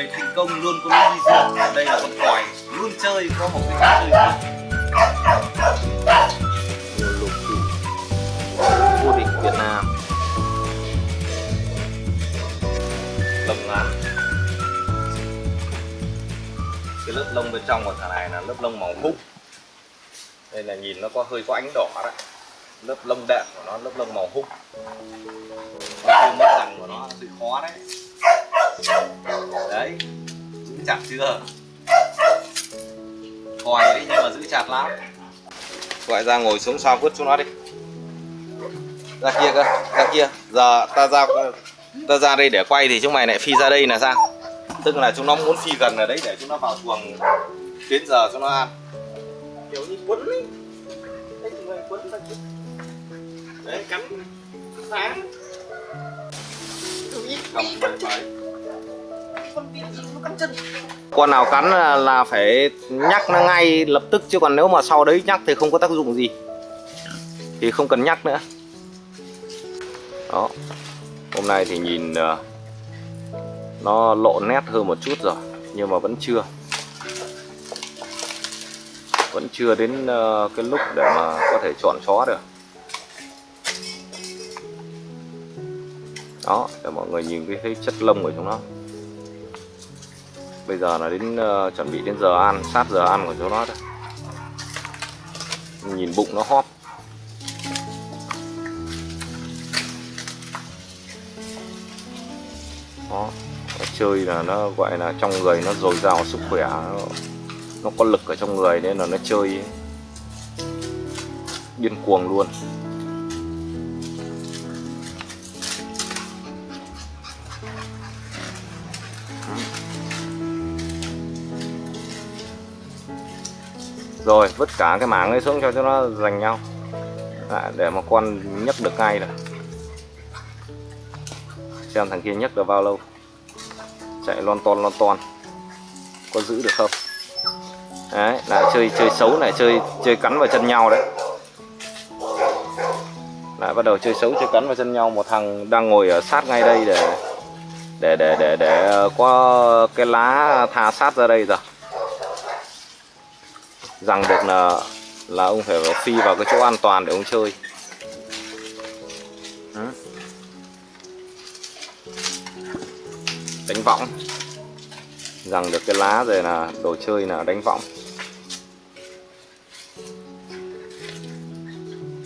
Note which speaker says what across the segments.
Speaker 1: người thành công luôn có những đi riêng đây là con còi luôn chơi, có một cái cách chơi riêng
Speaker 2: lục thủy vô địch Việt Nam. Lông ngắn. Cái lớp lông bên trong của thằng này là lớp lông màu húc đây là nhìn nó có hơi có ánh đỏ đấy lớp lông đệm của nó, lớp lông màu húc
Speaker 1: Cái mất rằng của nó, hơi khó đấy đấy. Giữ chặt chưa? Còi đấy nhưng mà giữ chặt lắm.
Speaker 2: Gọi ra ngồi xuống sau vứt xuống nó đi. Ra kia cơ ra kia. Giờ ta ra ta ra đây để quay thì chúng mày lại phi ra đây là sao? Tức là chúng nó muốn phi gần ở đấy để chúng nó vào chuồng đến giờ chúng nó ăn. Kiểu như quấn ấy. Đấy người quấn ra chứ. Đấy cắn. Phá cầm phải phải con nào cắn là, là phải nhắc nó ngay lập tức chứ còn nếu mà sau đấy nhắc thì không có tác dụng gì. Thì không cần nhắc nữa. Đó. Hôm nay thì nhìn ờ, nó lộ nét hơn một chút rồi nhưng mà vẫn chưa. Vẫn chưa đến ờ, cái lúc để mà có thể chọn chó được. Đó để mọi người nhìn cái, cái chất lông của chúng nó bây giờ là đến uh, chuẩn bị đến giờ ăn sát giờ ăn của chúng nó thôi nhìn bụng nó hóp. Đó nó chơi là nó gọi là trong người nó dồi dào sức khỏe nó, nó có lực ở trong người nên là nó chơi điên cuồng luôn. Rồi vứt cả cái mảng ấy xuống cho cho nó giành nhau. À, để mà con nhấc được ngay rồi xem thằng kia nhấc được bao lâu. Chạy lon ton lon ton. Có giữ được không? Đấy lại chơi chơi xấu này chơi chơi cắn vào chân nhau đấy. Lại bắt đầu chơi xấu chơi cắn vào chân nhau. Một thằng đang ngồi ở sát ngay đây để để để để để ờ, có cái lá tha sát ra đây rồi rằng được là là ông phải phi vào cái chỗ an toàn để ông chơi. Ừ. Đánh võng. Rằng được cái lá rồi là đồ chơi là đánh võng.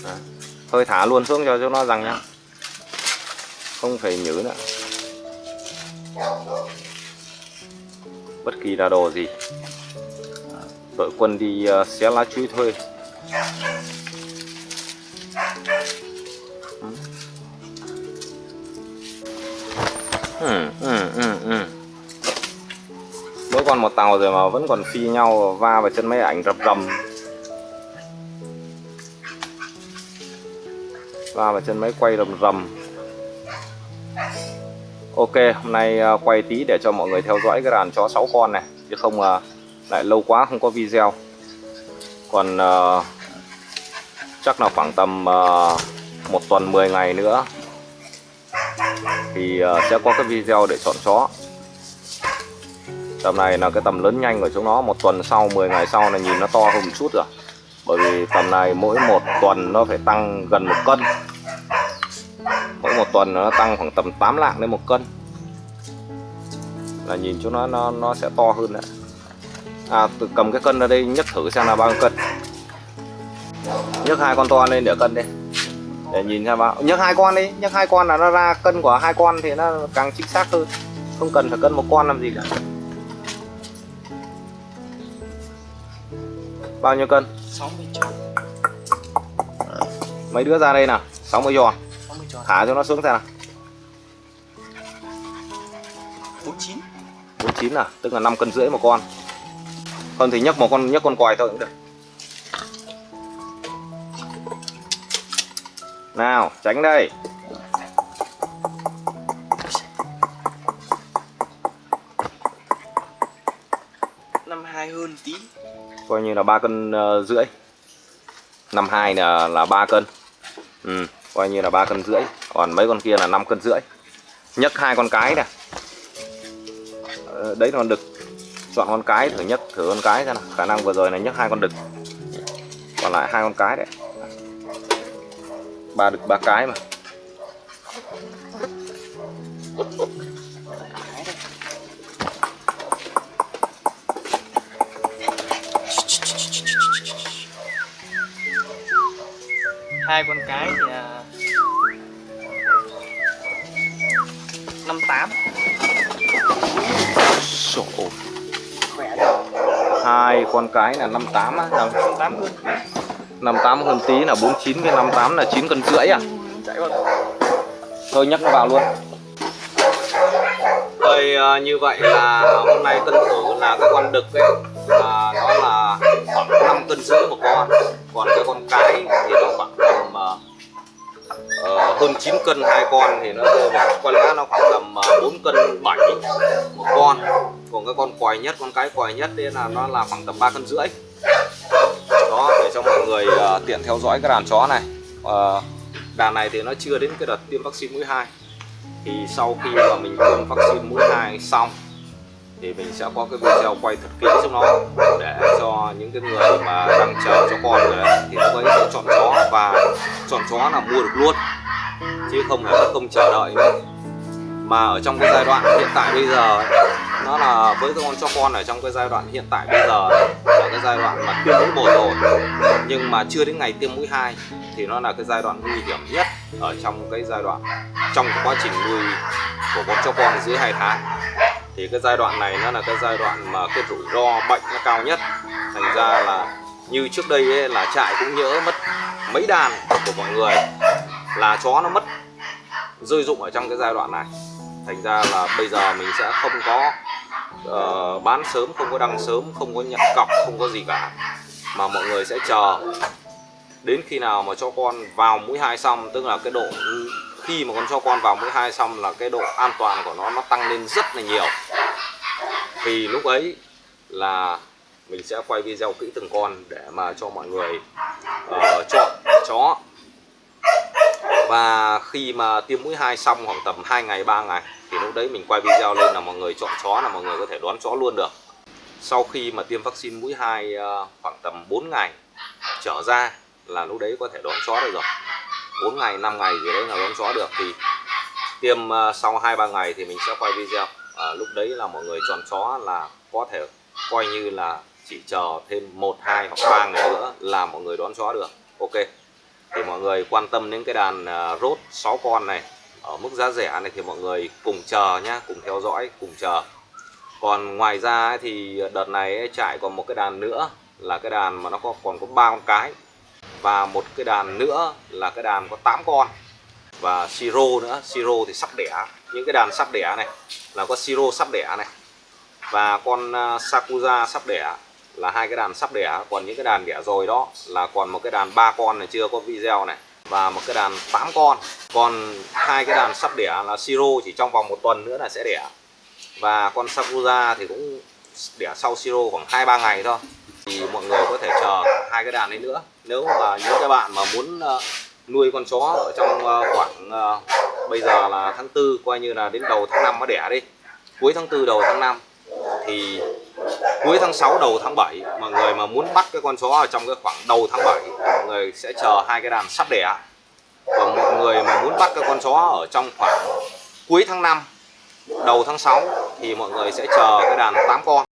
Speaker 2: Đó. thôi thả luôn xuống cho cho nó rằng nhá không phải nhớ nữa. Bất kỳ là đồ gì đội quân đi uh, xé lá chuối thuê ừ, ừ, ừ, ừ. mỗi con một tàu rồi mà vẫn còn phi nhau va vào chân máy ảnh rập rầm. Va vào chân máy quay rầm rầm. Ok hôm nay uh, quay tí để cho mọi người theo dõi cái đàn chó 6 con này. Chứ không uh, lại lâu quá không có video. Còn uh, chắc là khoảng tầm uh, một tuần 10 ngày nữa thì uh, sẽ có cái video để chọn chó. Tầm này là cái tầm lớn nhanh của chúng nó một tuần sau 10 ngày sau là nhìn nó to hơn một chút rồi. Bởi vì tầm này mỗi một tuần nó phải tăng gần một cân. Mỗi một tuần nó tăng khoảng tầm 8 lạng đến một cân. Là nhìn chúng nó nó nó sẽ to hơn đấy à tôi cầm cái cân ra đây nhấc thử xem là bao nhiêu cân. Nhấc hai con to lên để cân đi. Để nhìn xem bao nhấc hai con đi nhấc hai con là nó ra cân của hai con thì nó càng chính xác hơn. Không cần phải cân một con làm gì cả. Bao nhiêu cân?
Speaker 1: 60 tròn.
Speaker 2: Mấy đứa ra đây nào? 60 giòn
Speaker 1: 60 tròn.
Speaker 2: Thả cho nó xuống xem nào.
Speaker 1: 49
Speaker 2: 49 à? Tức là 5 cân rưỡi một con không thì nhấc một con nhấc con quài thôi cũng được. Nào tránh đây.
Speaker 1: Năm hai hơn tí.
Speaker 2: Coi như là ba cân uh, rưỡi. Năm hai là là ba cân. Ừ, coi như là ba cân rưỡi. Còn mấy con kia là 5 cân rưỡi. Nhấc hai con cái này ờ, đấy là con đực chọn con cái thử nhấc thử con cái xem nào. Khả năng vừa rồi là nhấc hai con đực. Còn lại hai con cái đấy. Ba đực ba cái mà.
Speaker 3: Hai con cái thì là năm tám
Speaker 2: hai con cái là 58 á. Là
Speaker 3: năm tám cân
Speaker 2: 58 hơn tí là 49 với 58 là 9 cân rưỡi à?
Speaker 3: Chạy vào.
Speaker 2: Thôi nhắc nó vào luôn. Rồi à, như vậy là hôm nay cân thử là cái con đực ấy là nó là khoảng 5 cân rưỡi một con. Còn cái con cái thì nó khoảng tầm ờ, ờ, hơn 9 cân hai con thì nó rơi vào có lẽ nó khoảng tầm ờ, 4 cân 7 một con còn cái con quài nhất con cái quài nhất đấy là nó là khoảng tầm ba cân rưỡi. Đó để cho mọi người uh, tiện theo dõi cái đàn chó này. Uh, đàn này thì nó chưa đến cái đợt tiêm vaccine mũi 2 thì sau khi mà mình tiêm vaccine mũi 2 xong thì mình sẽ có cái video quay thật kỹ cho nó để cho những cái người mà đang chờ cho con rồi đấy, thì lúc ấy sẽ chọn chó và chọn chó là mua được luôn chứ không phải mất công chờ đợi nữa. Mà ở trong cái giai đoạn hiện tại bây giờ nó là với con chó con ở trong cái giai đoạn hiện tại bây giờ là cái giai đoạn mà tiêm mũi một rồi. Nhưng mà chưa đến ngày tiêm mũi 2 thì nó là cái giai đoạn nguy hiểm nhất ở trong cái giai đoạn trong cái quá trình nuôi của con chó con dưới 2 tháng. Thì cái giai đoạn này nó là cái giai đoạn mà cái rủi ro bệnh nó cao nhất. Thành ra là như trước đây ấy, là trại cũng nhớ mất mấy đàn của mọi người là chó nó mất rơi dụng ở trong cái giai đoạn này. Thành ra là bây giờ mình sẽ không có uh, bán sớm không có đăng sớm không có nhận cọc không có gì cả. Mà mọi người sẽ chờ. Đến khi nào mà cho con vào mũi hai xong tức là cái độ khi mà con cho con vào mũi hai xong là cái độ an toàn của nó nó tăng lên rất là nhiều. Thì lúc ấy là mình sẽ quay video kỹ từng con để mà cho mọi người uh, chọn chó. Và khi mà tiêm mũi 2 xong khoảng tầm 2 ngày 3 ngày thì lúc đấy mình quay video lên là mọi người chọn chó là mọi người có thể đoán chó luôn được. Sau khi mà tiêm vaccine mũi 2 ờ, khoảng tầm 4 ngày trở ra là lúc đấy có thể đón chó được rồi. 4 ngày 5 ngày gì đấy là đón chó được. Thì tiêm ờ, sau 2 3 ngày thì mình sẽ quay video. À, lúc đấy là mọi người chọn chó là có thể coi như là chỉ chờ thêm 1 2 hoặc 3 ngày nữa là mọi người đón chó được. Ok. Thì mọi người quan tâm đến cái đàn rốt 6 con này ở mức giá rẻ này thì mọi người cùng chờ nhá cùng theo dõi cùng chờ. Còn ngoài ra thì đợt này ấy, trại còn một cái đàn nữa là cái đàn mà nó có còn có ba con cái. Và một cái đàn nữa là cái đàn có 8 con. Và siro nữa siro thì sắp đẻ. Những cái đàn sắp đẻ này là có siro sắp đẻ này. Và con sakura sakuza sắp đẻ là hai cái đàn sắp đẻ. Còn những cái đàn đẻ rồi đó là còn một cái đàn ba con này chưa có video này và một cái đàn 8 con. Còn hai cái đàn sắp đẻ là siro chỉ trong vòng một tuần nữa là sẽ đẻ. Và con sakuza thì cũng đẻ sau siro khoảng hai, ba ngày thôi. Thì mọi người có thể chờ hai cái đàn đấy nữa. Nếu mà những cái bạn mà muốn ờ, nuôi con chó ở trong ờ, khoảng ờ, bây giờ là tháng tư, coi như là đến đầu tháng 5 nó đẻ đi. Cuối tháng tư, đầu tháng 5 thì cuối tháng 6 đầu tháng 7 mọi người mà muốn bắt cái con chó ở trong cái khoảng đầu tháng 7 mọi người sẽ chờ hai cái đàn sắp đẻ và mọi người mà muốn bắt các con chó ở trong khoảng cuối tháng 5 đầu tháng 6 thì mọi người sẽ chờ cái đàn 8 con.